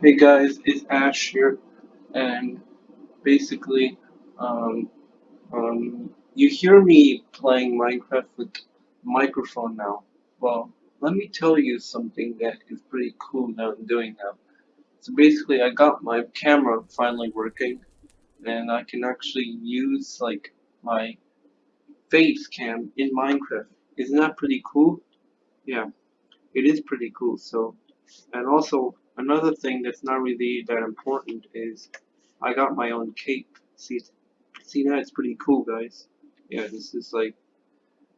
Hey guys, it's Ash here, and basically, um, um, you hear me playing Minecraft with microphone now. Well, let me tell you something that is pretty cool that I'm doing now. So basically, I got my camera finally working, and I can actually use like my face cam in Minecraft. Isn't that pretty cool? Yeah, it is pretty cool. So, and also another thing that's not really that important is I got my own cape. See, see that? It's pretty cool, guys. Yeah, this is like,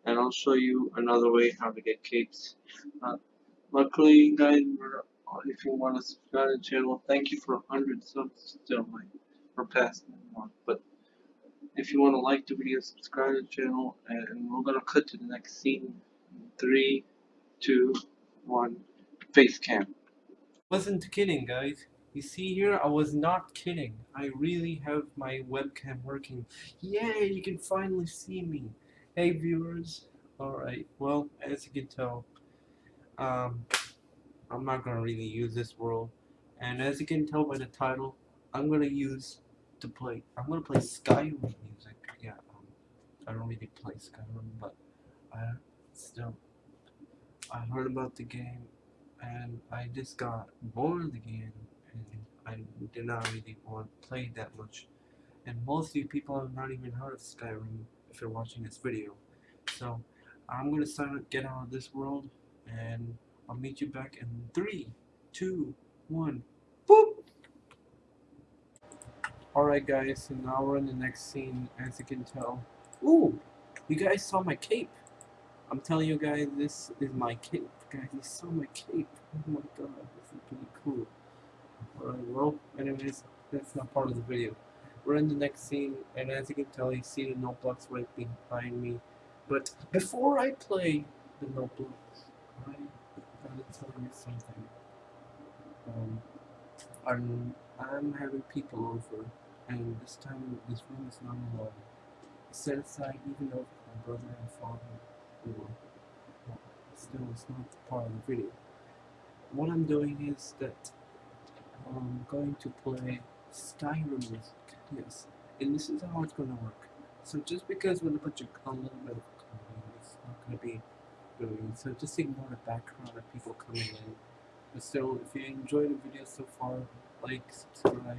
and I'll show you another way how to get capes. Uh, luckily, guys, if you want to subscribe to the channel, thank you for 100 subs still, like, for past one. But if you want to like the video, subscribe to the channel, and we're gonna cut to the next scene. Three, two, one, face cam. Wasn't kidding, guys. You see here, I was not kidding. I really have my webcam working. Yay, you can finally see me. Hey, viewers. Alright, well, as you can tell, um, I'm not gonna really use this world. And as you can tell by the title, I'm gonna use to play. I'm gonna play Skyrim music. Yeah, um, I don't really play Skyrim, but I still I heard about the game, and I just got bored game, and I did not really want to play that much. And most of you people have not even heard of Skyrim if you're watching this video. So I'm gonna sign get out of this world, and I'll meet you back in three, two, one, boop. Alright guys, so now we're in the next scene, as you can tell. Ooh! You guys saw my cape! I'm telling you guys, this is my cape. Guys, you saw my cape. Oh my god, this is pretty cool. Alright, well, anyways, that's not part of the video. We're in the next scene, and as you can tell, you see the note blocks right behind me. But before I play the note blocks, I gotta tell you something. Um, I'm, I'm having people over and this time this room is not alone. Set aside even though my brother and father were well, still it's not part of the video. What I'm doing is that I'm going to play Skyrim music, yes, and this is how it's gonna work. So just because we're gonna put a little bit of it's not gonna be doing so just ignore the background of people coming in. But still, if you enjoyed the video so far, like, subscribe,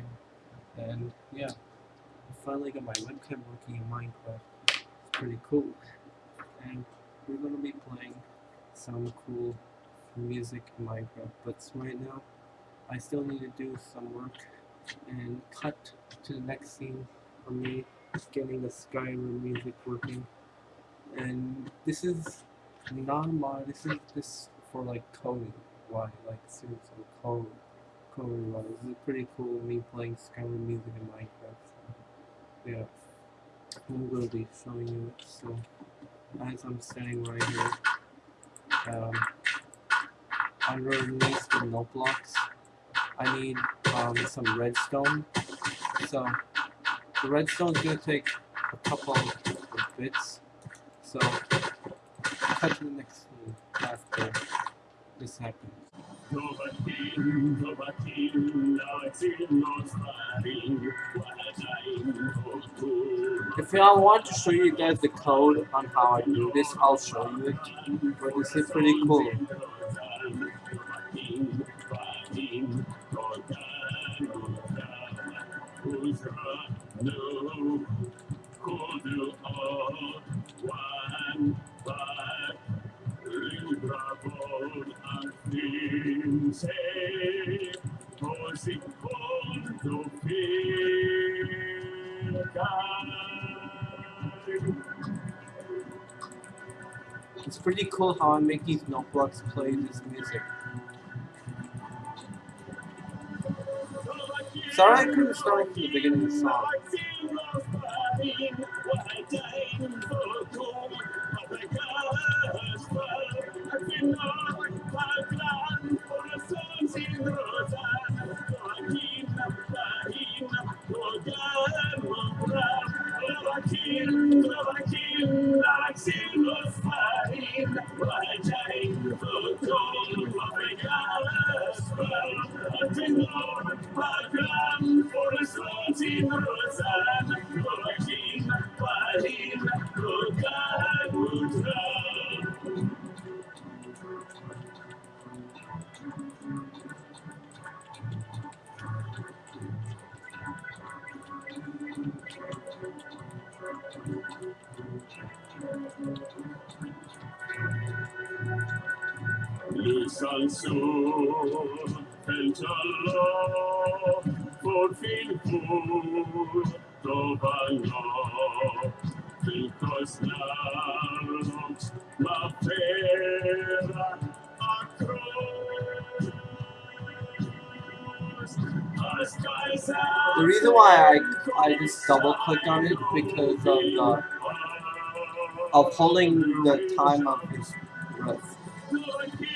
and yeah, I finally got my webcam working in Minecraft. It's pretty cool. And we're gonna be playing some cool music in Minecraft. But right now, I still need to do some work and cut to the next scene for me getting the Skyrim music working. And this is not my, this is just for like coding. Why? Like seriously, code coding. This is pretty cool, me playing Skyrim music in Minecraft. So, yeah. I'm going to be showing you it. So, as I'm standing right here, um, underneath the note blocks, I need um, some redstone. So, the redstone is going to take a couple of bits. So, cut to the next after this happens. If I want to show you guys the code on how I do this, I'll show you it. But this is pretty cool. It's pretty cool how I make these note blocks play this music. Sorry I couldn't start from the beginning of the song. Lysansor, Pentala, for Filpur, Dovana, Filkos Narox, Mapera, Acros. The reason why I, I just double clicked on it because of the of holding the time of his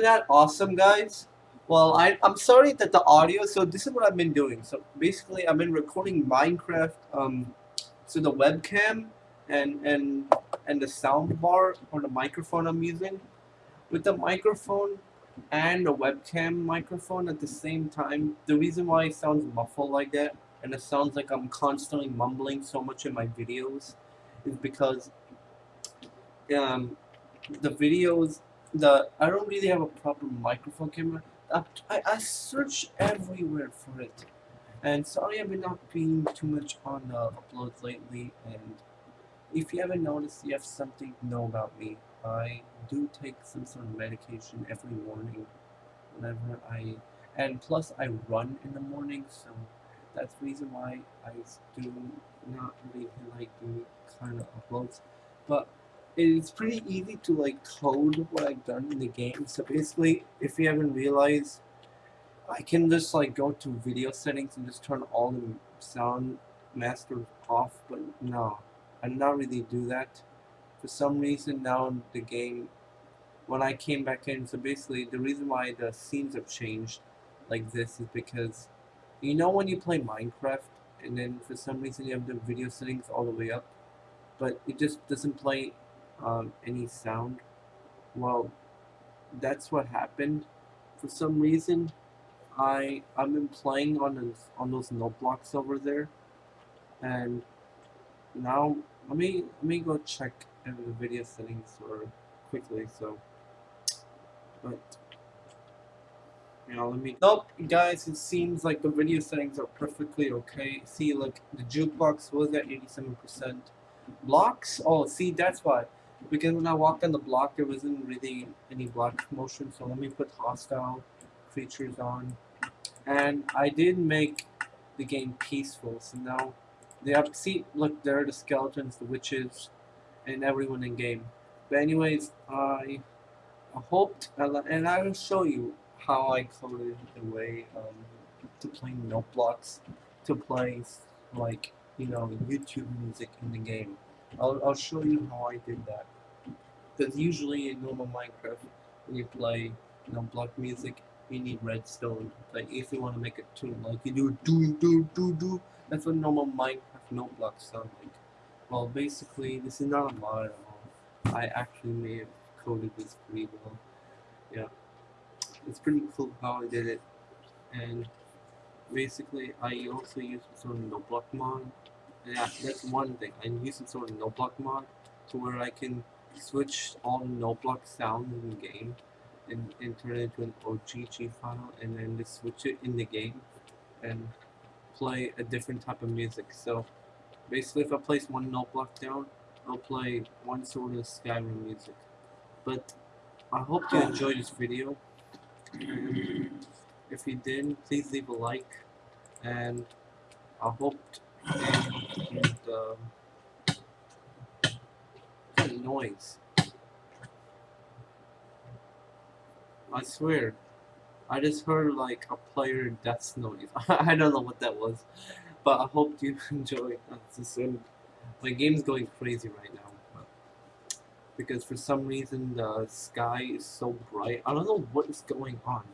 Wasn't that awesome, guys? Well, I, I'm sorry that the audio, so this is what I've been doing. So basically, I've been recording Minecraft um, to the webcam and, and, and the sound bar or the microphone I'm using. With the microphone and the webcam microphone at the same time, the reason why it sounds muffled like that and it sounds like I'm constantly mumbling so much in my videos is because um, the videos the I don't really have a proper microphone camera. I, I, search everywhere for it. And sorry I've been not being too much on the uploads lately and if you haven't noticed you have something to know about me. I do take some sort of medication every morning whenever I and plus I run in the morning so that's the reason why I do not really like doing kind of uploads. But it's pretty easy to like code what I've done in the game. So basically, if you haven't realized, I can just like go to video settings and just turn all the sound master off. But no, I did not really do that. For some reason now the game, when I came back in, so basically the reason why the scenes have changed like this is because you know when you play Minecraft and then for some reason you have the video settings all the way up but it just doesn't play um, any sound? Well that's what happened. For some reason I I've been playing on those on those note blocks over there. And now let me let me go check in the video settings or quickly so. But now let me nope guys it seems like the video settings are perfectly okay. See like the jukebox was at 87% blocks oh see that's why because when I walked on the block there wasn't really any block motion so let me put hostile creatures on. And I did make the game peaceful so now they have see look there are the skeletons the witches and everyone in game. But anyways I hoped and I will show you how I coded the way um, to play note blocks to play like you know YouTube music in the game I'll, I'll show you how I did that. Because usually in normal Minecraft when you play you know block music you need redstone like if you want to make a tune like you do do do do do that's what normal Minecraft note blocks sound like. Well basically this is not a mod at all. I actually may have coded this pretty well. Yeah. It's pretty cool how I did it. And basically I also used some note block mod yeah that's one thing. I use some sort of note block mod to where I can switch all note block sounds in the game and, and turn it into an OGG file and then just switch it in the game and play a different type of music. So basically if I place one note block down I'll play one sort of Skyrim music. But I hope you enjoyed this video. If you did, please leave a like, and I hope and, um, noise. I swear, I just heard like a player death noise. I don't know what that was, but I hope you enjoy. This my game's going crazy right now because for some reason the sky is so bright. I don't know what is going on.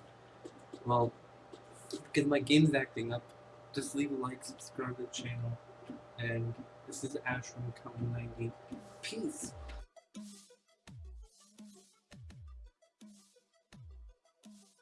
Well, because my game's acting up just leave a like, subscribe to the channel, and this is Ash from Common 90. Peace!